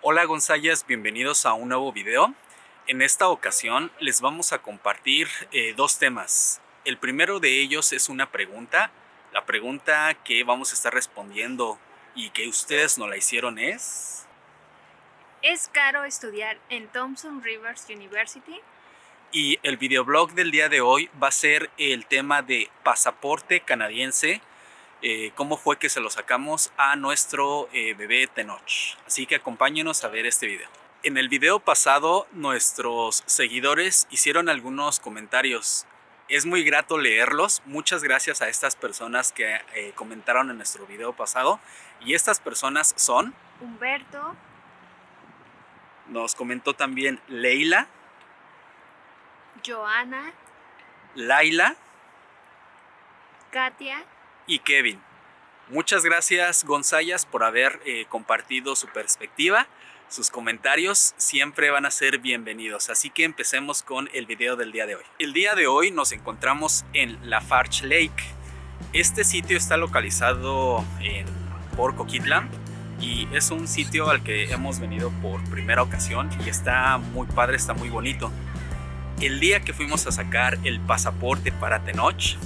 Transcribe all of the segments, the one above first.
Hola Gonzayas, bienvenidos a un nuevo video. En esta ocasión les vamos a compartir eh, dos temas. El primero de ellos es una pregunta. La pregunta que vamos a estar respondiendo y que ustedes nos la hicieron es... ¿Es caro estudiar en Thompson Rivers University? Y el videoblog del día de hoy va a ser el tema de pasaporte canadiense eh, cómo fue que se lo sacamos a nuestro eh, bebé Tenoch. Así que acompáñenos a ver este video. En el video pasado nuestros seguidores hicieron algunos comentarios. Es muy grato leerlos. Muchas gracias a estas personas que eh, comentaron en nuestro video pasado. Y estas personas son... Humberto. Nos comentó también Leila. Joana. Laila. Katia y Kevin. Muchas gracias Gonzayas por haber eh, compartido su perspectiva. Sus comentarios siempre van a ser bienvenidos, así que empecemos con el video del día de hoy. El día de hoy nos encontramos en Lafarge Lake. Este sitio está localizado en por Coquitlam y es un sitio al que hemos venido por primera ocasión y está muy padre, está muy bonito. El día que fuimos a sacar el pasaporte para Tenoch,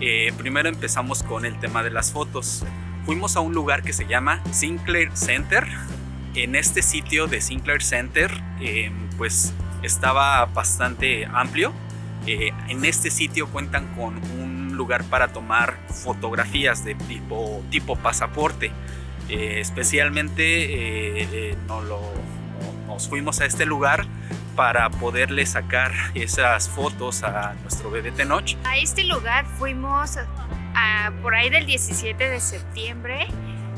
eh, primero empezamos con el tema de las fotos. Fuimos a un lugar que se llama Sinclair Center. En este sitio de Sinclair Center, em, pues estaba bastante amplio. Eh, en este sitio cuentan con un lugar para tomar fotografías de tipo, tipo pasaporte. Eh, especialmente nos fuimos a este lugar para poderle sacar esas fotos a nuestro bebé Tenoch. A este lugar fuimos por ahí del 17 de septiembre.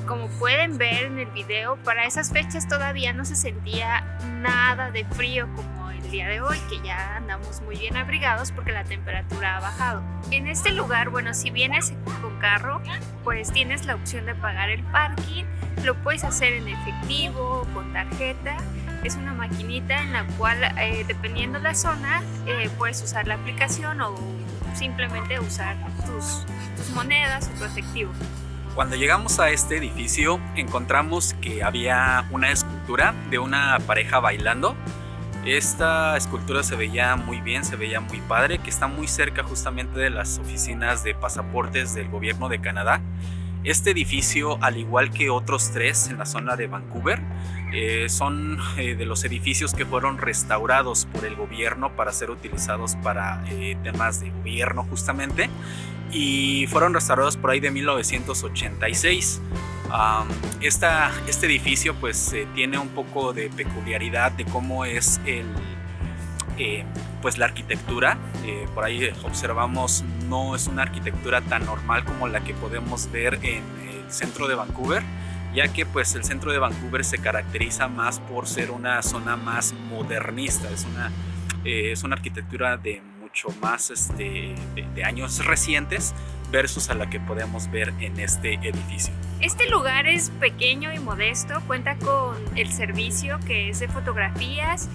Como pueden ver en el video, para esas fechas todavía no se sentía nada de frío como el día de hoy, que ya andamos muy bien abrigados porque la temperatura ha bajado. En este lugar, bueno, si vienes con carro, pues tienes la opción de pagar el parking, lo puedes hacer en efectivo, con tarjeta es una maquinita en la cual, eh, dependiendo la zona, eh, puedes usar la aplicación o simplemente usar tus, tus monedas o tu efectivo. Cuando llegamos a este edificio encontramos que había una escultura de una pareja bailando. Esta escultura se veía muy bien, se veía muy padre, que está muy cerca justamente de las oficinas de pasaportes del gobierno de Canadá. Este edificio, al igual que otros tres en la zona de Vancouver, eh, son eh, de los edificios que fueron restaurados por el gobierno para ser utilizados para eh, temas de gobierno justamente y fueron restaurados por ahí de 1986. este edificio pues tiene un poco de peculiaridad de cómo es el, pues la arquitectura. por ahí observamos no es una arquitectura tan normal como la que podemos ver en el centro de Vancouver ya que pues el centro de Vancouver se caracteriza más por ser una zona más modernista, es una, eh, es una arquitectura de mucho más este, de, años recientes versus a la que podemos ver en este edificio. Este lugar es pequeño y modesto, cuenta con el servicio que es de fotografías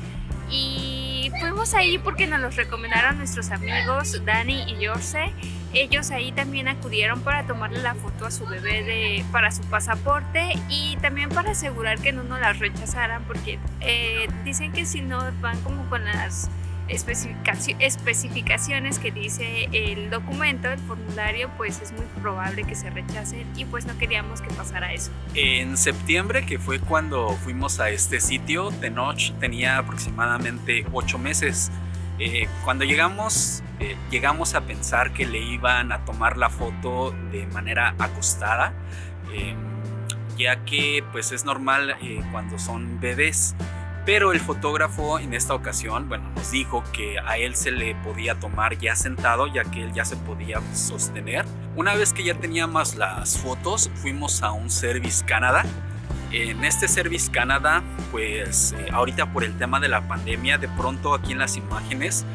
y fuimos ahí porque nos los recomendaron nuestros amigos Dani y Jorge ellos ahí también acudieron para tomarle la foto a su bebé de, para su pasaporte y también para asegurar que no nos las rechazaran porque eh, dicen que si no van como con las especificaciones que dice el documento, el formulario, pues es muy probable que se rechacen y pues no queríamos que pasara eso. En septiembre, que fue cuando fuimos a este sitio, Tenoch tenía aproximadamente ocho meses. Eh, cuando llegamos eh, llegamos a pensar que le iban a tomar la foto de manera acostada, eh, ya que pues es normal eh, cuando son bebés. Pero el fotógrafo en esta ocasión, bueno, nos dijo que a él se le podía tomar ya sentado, ya que él ya se podía sostener. Una vez que ya teníamos las fotos, fuimos a un Service Canada. En este Service Canada, pues ahorita por el tema de la pandemia, de pronto aquí en las imágenes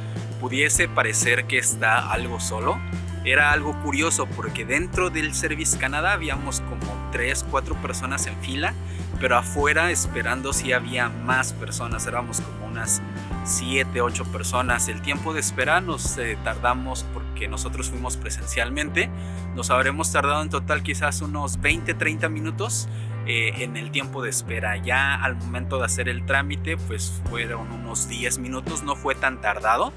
pudiese parecer que está algo solo, era algo curioso porque dentro del Service Canadá habíamos como 3, 4 personas en fila, pero afuera esperando si había más personas, éramos como unas 7, 8 personas. El tiempo de espera nos eh, tardamos porque nosotros fuimos presencialmente, nos habremos tardado en total quizás unos 20, 30 minutos eh, en el tiempo de espera. Ya al momento de hacer el trámite, pues fueron unos 10 minutos, no fue tan tardado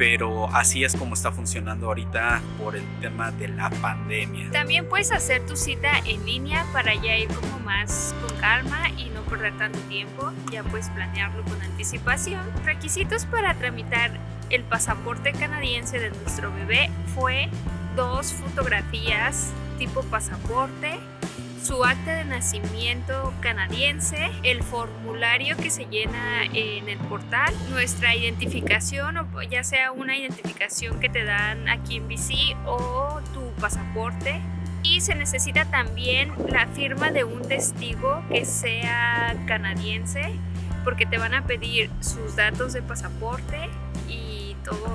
pero así es como está funcionando ahorita por el tema de la pandemia. También puedes hacer tu cita en línea para ya ir como más con calma y no perder tanto tiempo, ya puedes planearlo con anticipación. Requisitos para tramitar el pasaporte canadiense de nuestro bebé fue dos fotografías tipo pasaporte, su acta de nacimiento canadiense, el formulario que se llena en el portal, nuestra identificación, o ya sea una identificación que te dan aquí en BC o tu pasaporte. Y se necesita también la firma de un testigo que sea canadiense, porque te van a pedir sus datos de pasaporte y todo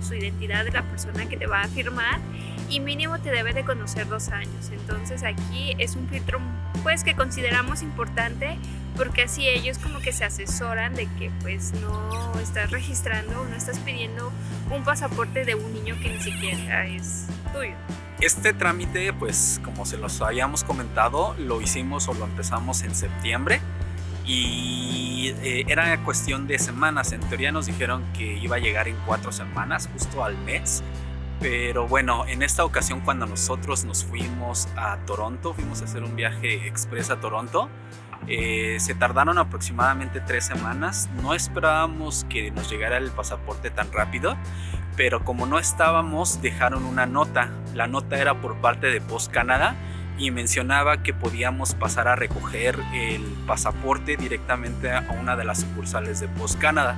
su identidad de la persona que te va a firmar y mínimo te debe de conocer dos años. Entonces aquí es un filtro pues que consideramos importante porque así ellos como que se asesoran de que pues no estás registrando no estás pidiendo un pasaporte de un niño que ni siquiera es tuyo. Este trámite pues como se los habíamos comentado lo hicimos o lo empezamos en septiembre y eh, era cuestión de semanas. En teoría nos dijeron que iba a llegar en cuatro semanas, justo al mes. Pero bueno, en esta ocasión cuando nosotros nos fuimos a Toronto, fuimos a hacer un viaje express a Toronto, eh, se tardaron aproximadamente tres semanas. No esperábamos que nos llegara el pasaporte tan rápido, pero como no estábamos, dejaron una nota. La nota era por parte de Post Canada y mencionaba que podíamos pasar a recoger el pasaporte directamente a una de las sucursales de Post Canada.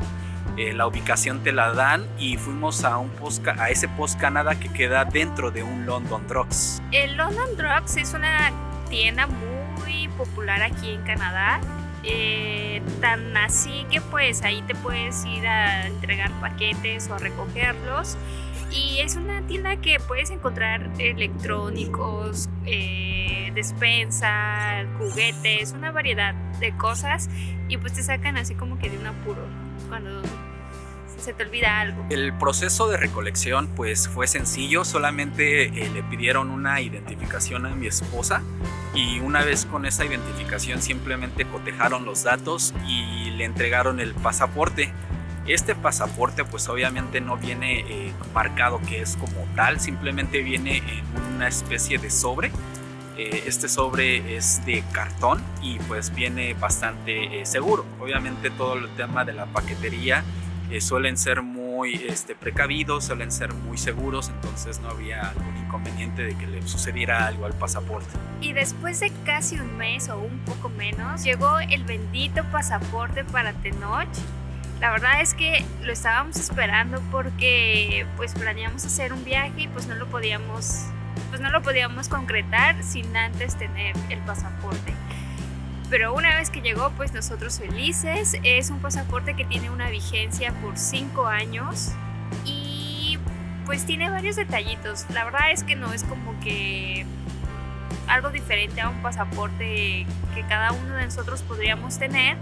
Eh, la ubicación te la dan y fuimos a, un post, a ese Post Canada que queda dentro de un London Drugs. El London Drugs es una tienda muy popular aquí en Canadá. Eh, tan así que pues ahí te puedes ir a entregar paquetes o a recogerlos y es una tienda que puedes encontrar electrónicos, eh, despensa, juguetes, una variedad de cosas y pues te sacan así como que de un apuro cuando se te olvida algo. El proceso de recolección pues fue sencillo, solamente eh, le pidieron una identificación a mi esposa y una vez con esa identificación simplemente cotejaron los datos y le entregaron el pasaporte. Este pasaporte pues obviamente no viene eh, marcado que es como tal, simplemente viene en una especie de sobre. Eh, este sobre es de cartón y pues viene bastante eh, seguro. Obviamente todo el tema de la paquetería suelen ser muy este, precavidos, suelen ser muy seguros, entonces no había algún inconveniente de que le sucediera algo al pasaporte. Y después de casi un mes o un poco menos, llegó el bendito pasaporte para Tenoch la verdad es que lo estábamos esperando porque pues planeamos hacer un viaje y pues no lo podíamos pues no lo podíamos concretar sin antes tener el pasaporte. Pero una vez que llegó, pues nosotros felices. Es un pasaporte que tiene una vigencia por 5 años y pues tiene varios detallitos. La verdad es que no es como que algo diferente a un pasaporte que cada uno de nosotros podríamos tener,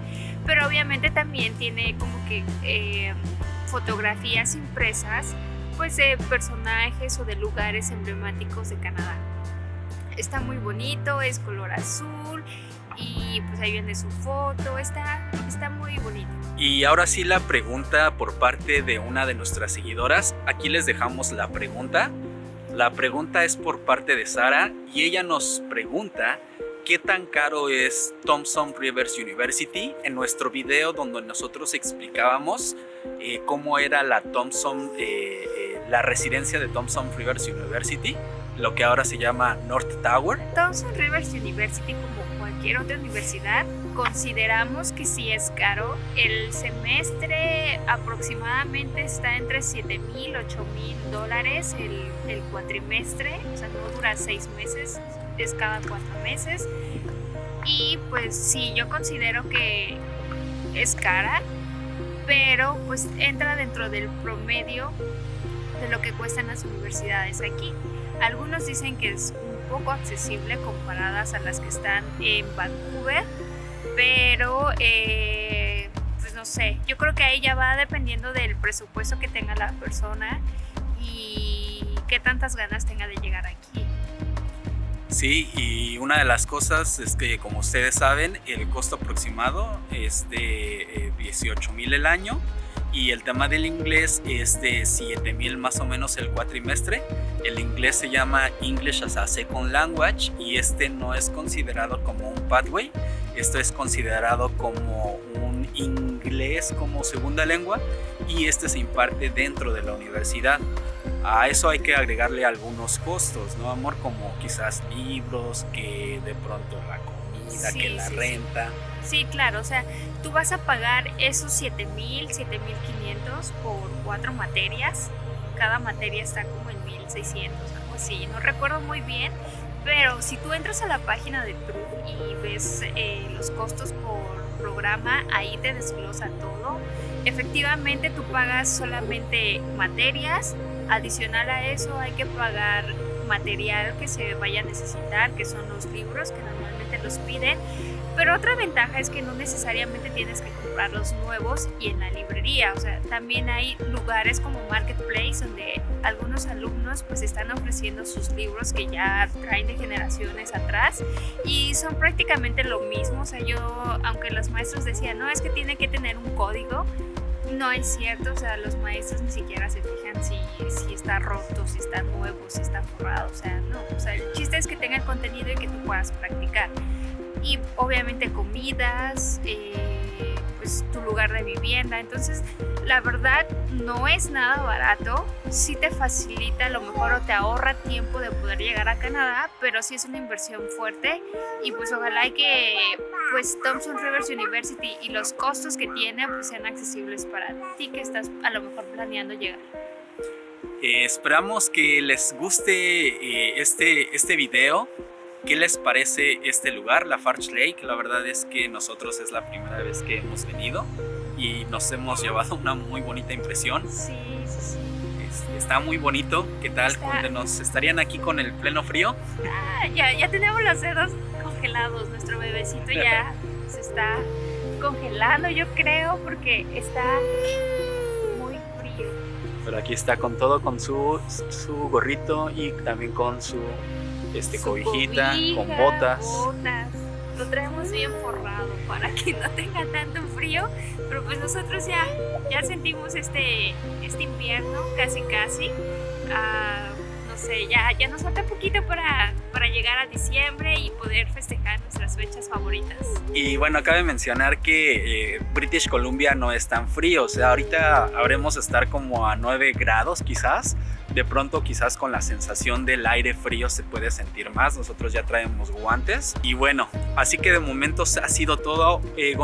pero obviamente también tiene como que eh, fotografías impresas pues de personajes o de lugares emblemáticos de Canadá. Está muy bonito, es color azul y pues ahí viene su foto, está, está muy bonito. Y ahora sí la pregunta por parte de una de nuestras seguidoras, aquí les dejamos la pregunta. La pregunta es por parte de Sara y ella nos pregunta qué tan caro es Thompson Rivers University en nuestro video donde nosotros explicábamos eh, cómo era la Thompson, eh, eh, la residencia de Thompson Rivers University, lo que ahora se llama North Tower. Thompson Rivers University como cualquier otra universidad consideramos que sí es caro. El semestre aproximadamente está entre 7 mil, 8 mil dólares el, el, cuatrimestre, o sea, no dura seis meses, es cada cuatro meses. Y pues sí, yo considero que es cara, pero pues entra dentro del promedio de lo que cuestan las universidades aquí. Algunos dicen que es un poco accesible comparadas a las que están en Vancouver, pero eh, pues no sé, yo creo que ahí ya va dependiendo del presupuesto que tenga la persona y qué tantas ganas tenga de llegar aquí. Sí, y una de las cosas es que como ustedes saben, el costo aproximado es de 18 eh, mil el año y el tema del inglés es de 7 mil más o menos el cuatrimestre. El inglés se llama English as a Second Language y este no es considerado como un pathway, esto es considerado como un inglés como segunda lengua y este se imparte dentro de la universidad. A eso hay que agregarle algunos costos, ¿no, amor? Como quizás libros, que de pronto la comida, que la renta. Sí. claro, o sea, tú vas a pagar esos 7000, 7500 por cuatro materias. Cada materia está como en 1600, algo así. No recuerdo muy bien, pero si tú entras a la página de True y ves eh, los costos por programa, ahí te desglosa todo. Efectivamente, tú pagas solamente materias, Adicional a eso hay que pagar material que se vaya a necesitar, que son los libros que normalmente los piden. Pero otra ventaja es que no necesariamente tienes que comprar los nuevos y en la librería. O sea, también hay lugares como Marketplace donde algunos alumnos pues están ofreciendo sus libros que ya traen de generaciones atrás y son prácticamente lo mismo. O sea, yo, aunque los maestros decían, no, es que tiene que tener un código, no es cierto, o sea, los maestros ni siquiera se fijan si, si está roto, si está nuevo, si está forrado, o sea, no, o sea, el chiste es que tenga el contenido y que tú puedas practicar. Y obviamente comidas, eh, pues tu lugar de vivienda, entonces la verdad no es nada barato, sí te facilita a lo mejor o te ahorra tiempo de poder llegar a Canadá, pero sí es una inversión fuerte y pues ojalá que pues Thompson Rivers University y los costos que tiene pues sean accesibles para ti que estás a lo mejor planeando llegar. Eh, esperamos que les guste eh, este, este video. ¿Qué les parece este lugar, la Farch Lake? La verdad es que nosotros es la primera vez que hemos venido y nos hemos llevado una muy bonita impresión. Sí, sí, está muy bonito. ¿Qué tal? nos ¿Estarían aquí con el pleno frío? Ah, ya, ya tenemos los dedos congelados. Nuestro bebecito ya se está congelando, yo creo, porque está muy frío. Pero aquí está con todo, con su, su gorrito y también con su, este, cobijita, con botas. botas. Lo traemos bien forrado para que no tenga tanto frío, pero pues nosotros ya, ya sentimos este, este invierno casi casi. Ah, no sé, ya, ya nos falta poquito para, para llegar a diciembre y poder festejar fechas favoritas. Y bueno, cabe mencionar que eh, British Columbia no es tan frío, o sea, ahorita habremos estar como a 9 grados quizás, de pronto quizás con la sensación del aire frío se puede sentir más, nosotros ya traemos guantes. Y bueno, así que de momento ha sido todo, eh,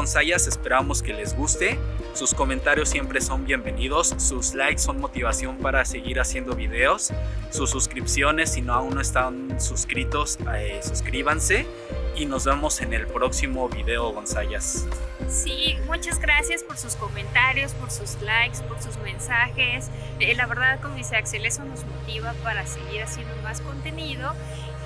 esperamos que les guste, sus comentarios siempre son bienvenidos, sus likes son motivación para seguir haciendo videos, sus suscripciones si no aún no están suscritos, eh, suscríbanse y nos vemos en el próximo video Gonzayas. Sí, muchas gracias por sus comentarios, por sus likes, por sus mensajes. Eh, la verdad, como dice Axel, eso nos motiva para seguir haciendo más contenido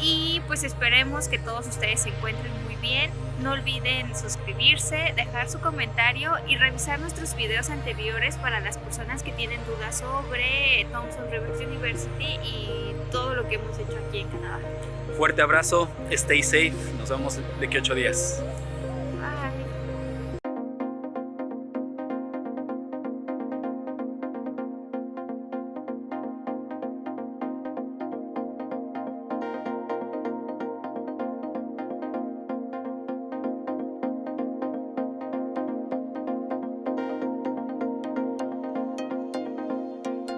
y pues esperemos que todos ustedes se encuentren muy bien. No olviden suscribirse, dejar su comentario y revisar nuestros videos anteriores para las personas que tienen dudas sobre Thompson Rivers University y todo lo que hemos hecho aquí en Canadá. Fuerte abrazo, stay safe, nos vemos de aquí ocho días.